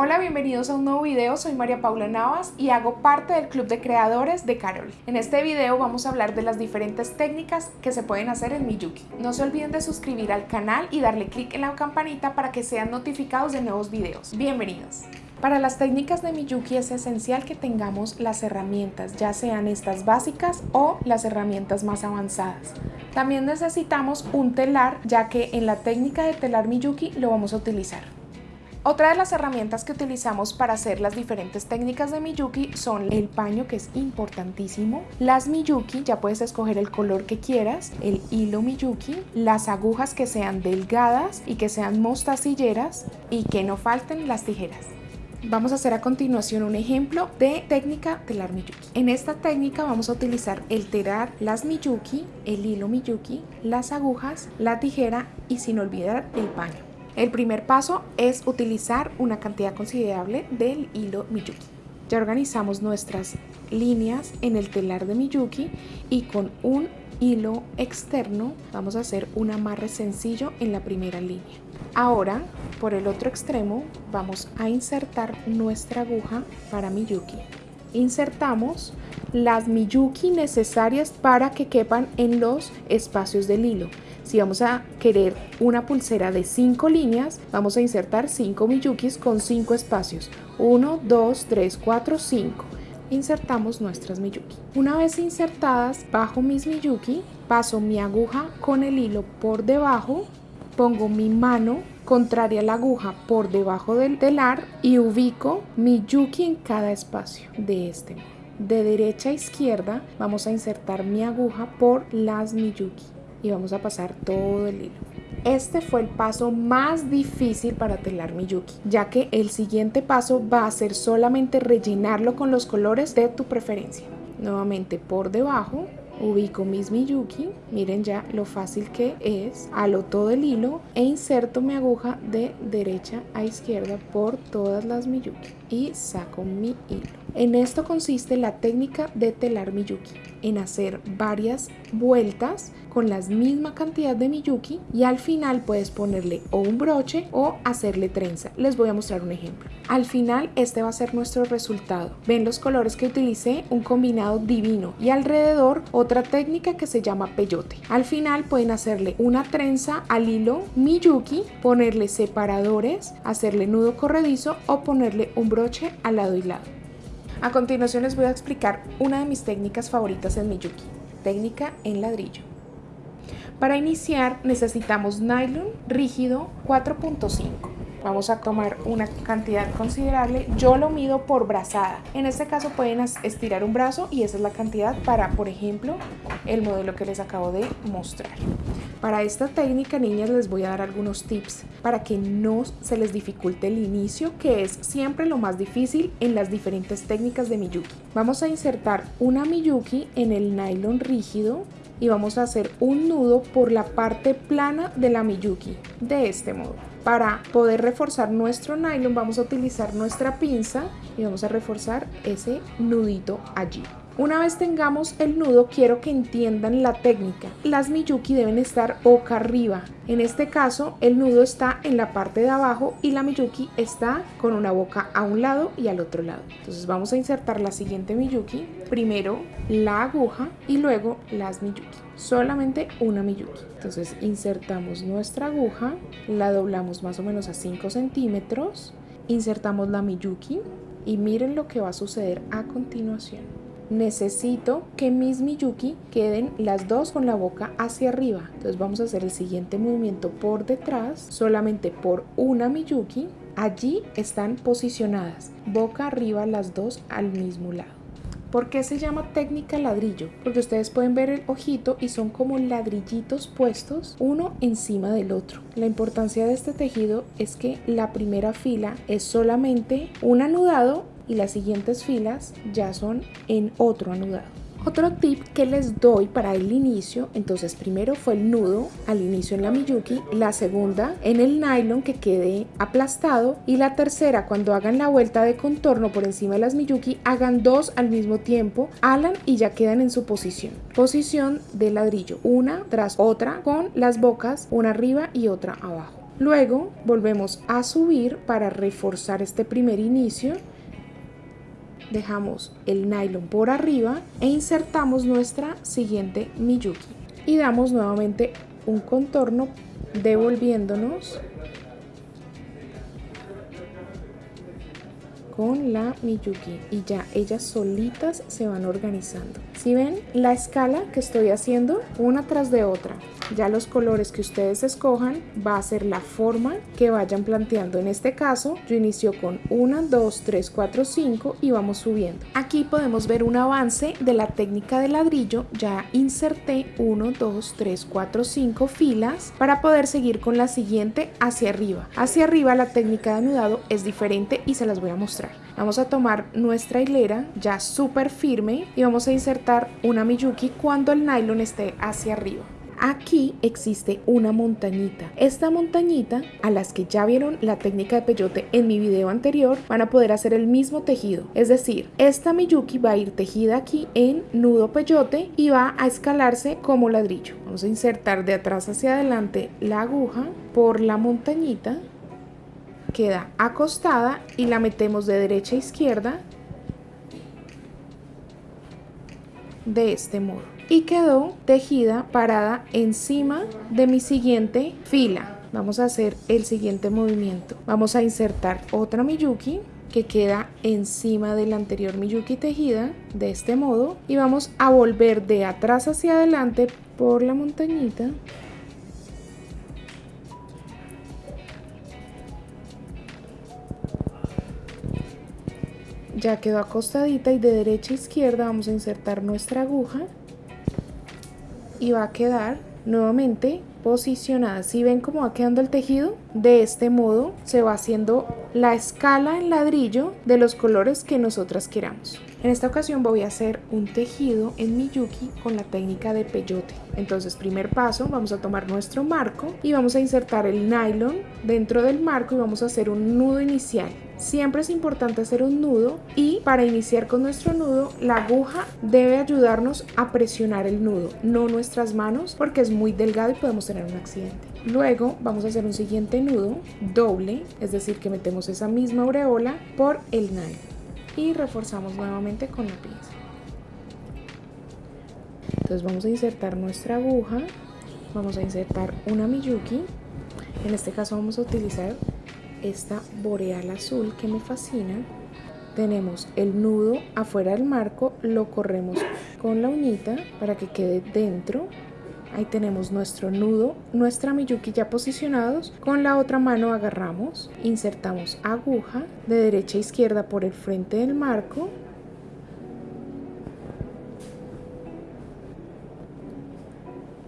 Hola, bienvenidos a un nuevo video, soy María Paula Navas y hago parte del club de creadores de Carol. En este video vamos a hablar de las diferentes técnicas que se pueden hacer en Miyuki. No se olviden de suscribir al canal y darle clic en la campanita para que sean notificados de nuevos videos. Bienvenidos. Para las técnicas de Miyuki es esencial que tengamos las herramientas, ya sean estas básicas o las herramientas más avanzadas. También necesitamos un telar, ya que en la técnica de telar Miyuki lo vamos a utilizar. Otra de las herramientas que utilizamos para hacer las diferentes técnicas de Miyuki son el paño que es importantísimo, las Miyuki, ya puedes escoger el color que quieras, el hilo Miyuki, las agujas que sean delgadas y que sean mostacilleras y que no falten las tijeras. Vamos a hacer a continuación un ejemplo de técnica telar Miyuki. En esta técnica vamos a utilizar el telar las Miyuki, el hilo Miyuki, las agujas, la tijera y sin olvidar el paño. El primer paso es utilizar una cantidad considerable del hilo Miyuki. Ya organizamos nuestras líneas en el telar de Miyuki y con un hilo externo vamos a hacer un amarre sencillo en la primera línea. Ahora, por el otro extremo, vamos a insertar nuestra aguja para Miyuki. Insertamos las Miyuki necesarias para que quepan en los espacios del hilo. Si vamos a querer una pulsera de 5 líneas, vamos a insertar 5 miyukis con 5 espacios. 1, 2, 3, 4, 5. Insertamos nuestras miyuki. Una vez insertadas bajo mis miyuki, paso mi aguja con el hilo por debajo, pongo mi mano contraria a la aguja por debajo del telar y ubico mi yuki en cada espacio de este modo. De derecha a izquierda vamos a insertar mi aguja por las miyuki y vamos a pasar todo el hilo. Este fue el paso más difícil para telar Miyuki, ya que el siguiente paso va a ser solamente rellenarlo con los colores de tu preferencia. Nuevamente por debajo ubico mis Miyuki, miren ya lo fácil que es, halo todo el hilo e inserto mi aguja de derecha a izquierda por todas las Miyuki y saco mi hilo. En esto consiste la técnica de telar Miyuki, en hacer varias vueltas con la misma cantidad de Miyuki y al final puedes ponerle o un broche o hacerle trenza. Les voy a mostrar un ejemplo. Al final este va a ser nuestro resultado. Ven los colores que utilicé, un combinado divino y alrededor otra técnica que se llama peyote. Al final pueden hacerle una trenza al hilo Miyuki, ponerle separadores, hacerle nudo corredizo o ponerle un broche al lado y lado. A continuación les voy a explicar una de mis técnicas favoritas en Miyuki, técnica en ladrillo. Para iniciar necesitamos nylon rígido 4.5 Vamos a tomar una cantidad considerable. Yo lo mido por brazada. En este caso pueden estirar un brazo y esa es la cantidad para, por ejemplo, el modelo que les acabo de mostrar. Para esta técnica, niñas, les voy a dar algunos tips para que no se les dificulte el inicio, que es siempre lo más difícil en las diferentes técnicas de Miyuki. Vamos a insertar una Miyuki en el nylon rígido y vamos a hacer un nudo por la parte plana de la Miyuki, de este modo. Para poder reforzar nuestro nylon vamos a utilizar nuestra pinza y vamos a reforzar ese nudito allí. Una vez tengamos el nudo, quiero que entiendan la técnica. Las Miyuki deben estar boca arriba. En este caso, el nudo está en la parte de abajo y la Miyuki está con una boca a un lado y al otro lado. Entonces vamos a insertar la siguiente Miyuki. Primero la aguja y luego las Miyuki. Solamente una Miyuki. Entonces insertamos nuestra aguja, la doblamos más o menos a 5 centímetros, insertamos la Miyuki y miren lo que va a suceder a continuación necesito que mis Miyuki queden las dos con la boca hacia arriba. Entonces vamos a hacer el siguiente movimiento por detrás, solamente por una Miyuki. Allí están posicionadas, boca arriba las dos al mismo lado. ¿Por qué se llama técnica ladrillo? Porque ustedes pueden ver el ojito y son como ladrillitos puestos uno encima del otro. La importancia de este tejido es que la primera fila es solamente un anudado y las siguientes filas ya son en otro anudado. Otro tip que les doy para el inicio, entonces primero fue el nudo al inicio en la Miyuki, la segunda en el nylon que quede aplastado y la tercera cuando hagan la vuelta de contorno por encima de las Miyuki hagan dos al mismo tiempo, alan y ya quedan en su posición. Posición de ladrillo, una tras otra con las bocas, una arriba y otra abajo. Luego volvemos a subir para reforzar este primer inicio. Dejamos el nylon por arriba e insertamos nuestra siguiente Miyuki. Y damos nuevamente un contorno devolviéndonos con la Miyuki y ya ellas solitas se van organizando. Si ven la escala que estoy haciendo una tras de otra, ya los colores que ustedes escojan va a ser la forma que vayan planteando. En este caso yo inicio con 1, 2, 3, 4, 5 y vamos subiendo. Aquí podemos ver un avance de la técnica de ladrillo. Ya inserté 1, 2, 3, 4, 5 filas para poder seguir con la siguiente hacia arriba. Hacia arriba la técnica de anudado es diferente y se las voy a mostrar. Vamos a tomar nuestra hilera ya súper firme y vamos a insertar una Miyuki cuando el nylon esté hacia arriba. Aquí existe una montañita. Esta montañita, a las que ya vieron la técnica de peyote en mi video anterior, van a poder hacer el mismo tejido. Es decir, esta Miyuki va a ir tejida aquí en nudo peyote y va a escalarse como ladrillo. Vamos a insertar de atrás hacia adelante la aguja por la montañita queda acostada y la metemos de derecha a izquierda de este modo. Y quedó tejida parada encima de mi siguiente fila. Vamos a hacer el siguiente movimiento. Vamos a insertar otra miyuki que queda encima de la anterior miyuki tejida de este modo. Y vamos a volver de atrás hacia adelante por la montañita ya quedó acostadita y de derecha a izquierda vamos a insertar nuestra aguja y va a quedar nuevamente posicionada. Si ven cómo va quedando el tejido, de este modo se va haciendo la escala en ladrillo de los colores que nosotras queramos. En esta ocasión voy a hacer un tejido en Miyuki con la técnica de peyote. Entonces, primer paso, vamos a tomar nuestro marco y vamos a insertar el nylon dentro del marco y vamos a hacer un nudo inicial. Siempre es importante hacer un nudo y para iniciar con nuestro nudo, la aguja debe ayudarnos a presionar el nudo, no nuestras manos porque es muy delgado y podemos tener un accidente. Luego vamos a hacer un siguiente nudo doble, es decir que metemos esa misma aureola por el nylon y reforzamos nuevamente con la pieza entonces vamos a insertar nuestra aguja vamos a insertar una miyuki en este caso vamos a utilizar esta boreal azul que me fascina tenemos el nudo afuera del marco lo corremos con la uñita para que quede dentro Ahí tenemos nuestro nudo, nuestra miyuki ya posicionados. Con la otra mano agarramos, insertamos aguja de derecha a izquierda por el frente del marco.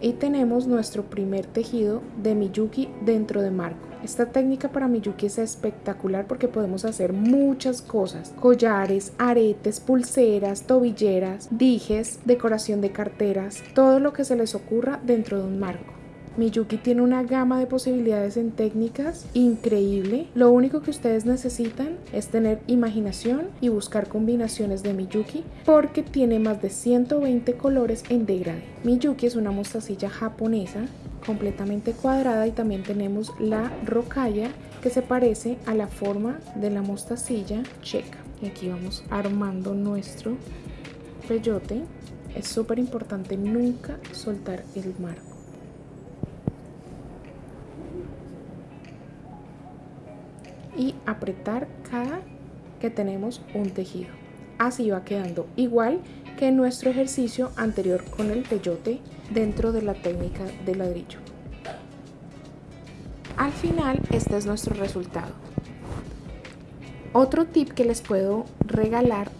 Y tenemos nuestro primer tejido de miyuki dentro de marco. Esta técnica para Miyuki es espectacular porque podemos hacer muchas cosas. Collares, aretes, pulseras, tobilleras, dijes, decoración de carteras, todo lo que se les ocurra dentro de un marco. Miyuki tiene una gama de posibilidades en técnicas increíble. Lo único que ustedes necesitan es tener imaginación y buscar combinaciones de Miyuki porque tiene más de 120 colores en degradé. Miyuki es una mostacilla japonesa completamente cuadrada y también tenemos la rocalla que se parece a la forma de la mostacilla checa. Y aquí vamos armando nuestro peyote. Es súper importante nunca soltar el marco. Y apretar cada que tenemos un tejido. Así va quedando igual que nuestro ejercicio anterior con el peyote dentro de la técnica de ladrillo. Al final este es nuestro resultado. Otro tip que les puedo regalar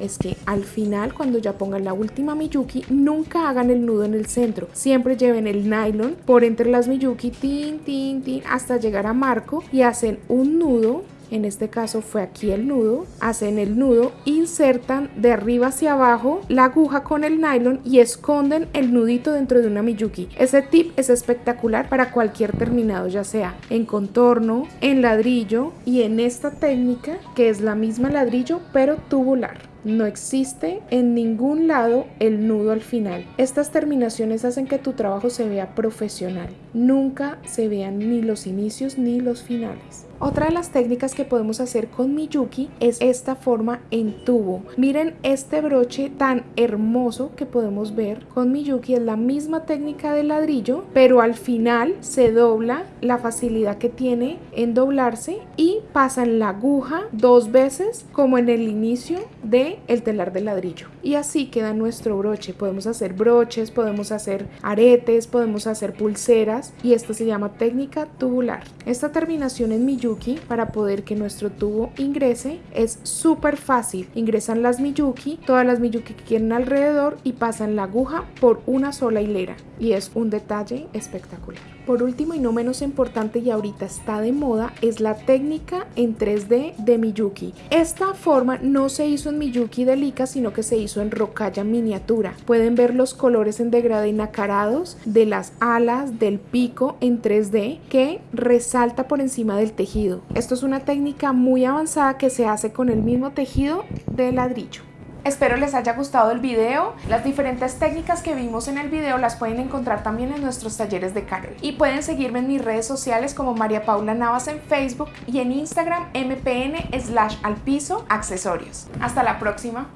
es que al final cuando ya pongan la última Miyuki nunca hagan el nudo en el centro siempre lleven el nylon por entre las Miyuki tin tin tin hasta llegar a marco y hacen un nudo en este caso fue aquí el nudo, hacen el nudo, insertan de arriba hacia abajo la aguja con el nylon y esconden el nudito dentro de una Miyuki. Ese tip es espectacular para cualquier terminado, ya sea en contorno, en ladrillo y en esta técnica que es la misma ladrillo pero tubular. No existe en ningún lado el nudo al final. Estas terminaciones hacen que tu trabajo se vea profesional. Nunca se vean ni los inicios ni los finales. Otra de las técnicas que podemos hacer con Miyuki es esta forma en tubo. Miren este broche tan hermoso que podemos ver con Miyuki. Es la misma técnica de ladrillo, pero al final se dobla la facilidad que tiene en doblarse y pasa en la aguja dos veces como en el inicio de el telar de ladrillo. Y así queda nuestro broche. Podemos hacer broches, podemos hacer aretes, podemos hacer pulseras y esto se llama técnica tubular. Esta terminación en Miyuki para poder que nuestro tubo ingrese es súper fácil. Ingresan las Miyuki, todas las Miyuki que quieren alrededor y pasan la aguja por una sola hilera y es un detalle espectacular. Por último y no menos importante y ahorita está de moda es la técnica en 3D de Miyuki. Esta forma no se hizo en Miyuki de Lika sino que se hizo en rocalla miniatura. Pueden ver los colores en degradé y nacarados de las alas, del pico en 3D que resalta por encima del Esto es una técnica muy avanzada que se hace con el mismo tejido de ladrillo. Espero les haya gustado el video. Las diferentes técnicas que vimos en el video las pueden encontrar también en nuestros talleres de Carol. Y pueden seguirme en mis redes sociales como María Paula Navas en Facebook y en Instagram mpn slash al piso accesorios. Hasta la próxima.